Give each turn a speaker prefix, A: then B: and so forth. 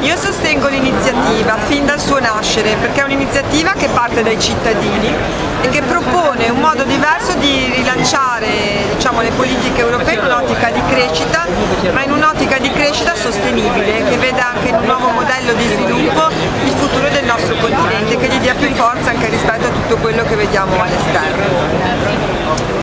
A: Io sostengo l'iniziativa fin dal suo nascere perché è un'iniziativa che parte dai cittadini e che propone un modo diverso di rilanciare diciamo, le politiche europee in un'ottica di crescita, ma in un'ottica di crescita sostenibile che veda anche in un nuovo modello di sviluppo il futuro del nostro continente, che gli dia più forza anche rispetto a tutto quello che vediamo all'esterno.